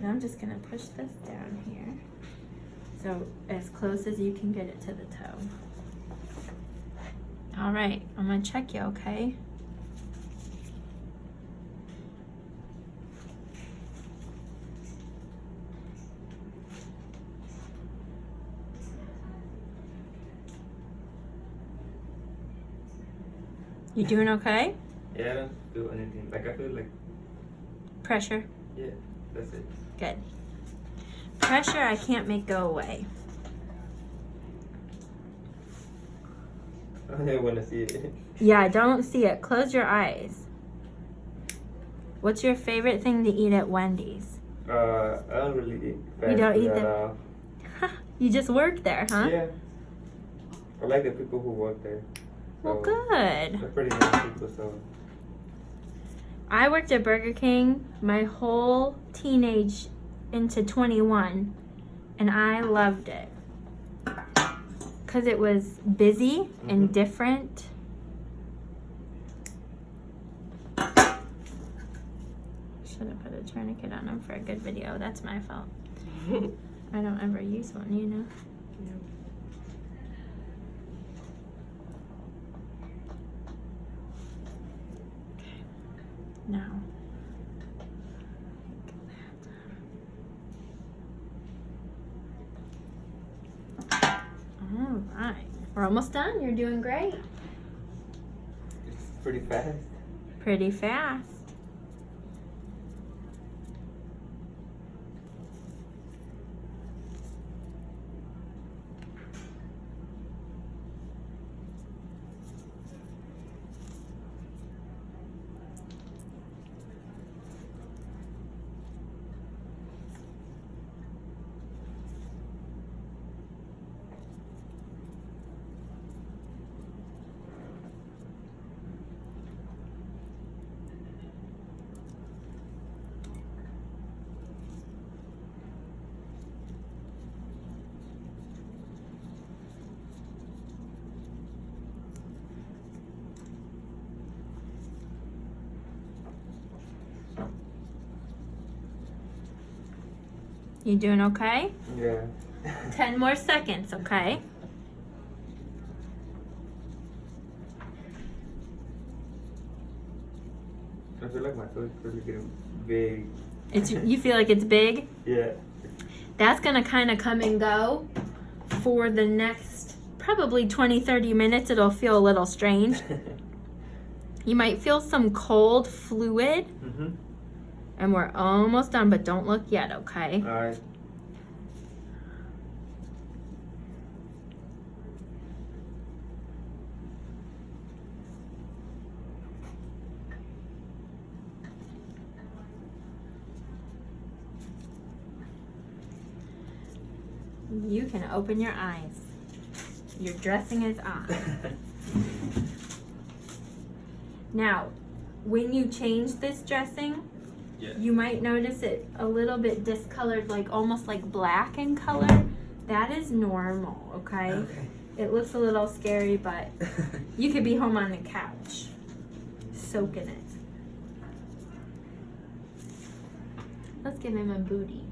And I'm just gonna push this down here. So as close as you can get it to the toe. All right, I'm gonna check you, okay? You doing okay? Yeah, I don't feel anything. Like I feel like Pressure, yeah, that's it. good. Pressure I can't make go away. I don't want to see it. Yeah, don't see it. Close your eyes. What's your favorite thing to eat at Wendy's? Uh, I don't really eat. You don't eat food at you just work there, huh? Yeah. I like the people who work there. Well, good. They're pretty nice people, so I worked at Burger King my whole teenage into 21, and I loved it. Because it was busy and Mhm. different. Should have put a tourniquet on him for a good video. That's my fault. I don't ever use one, you know. Okay. Now. All right. We're almost done. You're doing great. it's pretty fast. Pretty fast. You doing okay? Yeah. 10 more seconds, okay? I feel like my toe is really getting big. It's you feel like it's big? Yeah. That's going to kind of come and go for the next probably 20 30 minutes. It'll feel a little strange. You might feel some cold fluid mhm. And we're almost done, but don't look yet, okay? All right. You can open your eyes. Your dressing is on. Now, when you change this dressing, Yeah. you might notice it a little bit discolored, like almost like black in color. That is normal, okay? okay. It looks a little scary, but you could be home on the couch, soaking it. Let's give him a booty.